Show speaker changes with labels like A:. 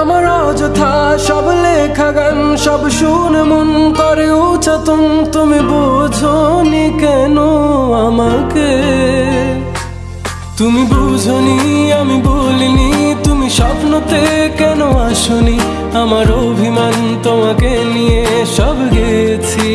A: আমার অযথা সব লেখা গান, সব শুন মন করে উচাতন। তুমি বুঝনি কেন আমাকে? তুমি বুঝনি, আমি বলিনি। তুমি স্বপ্নতে কেন আসনি? আমার অভিমান তোমাকে নিয়ে সব গেছি।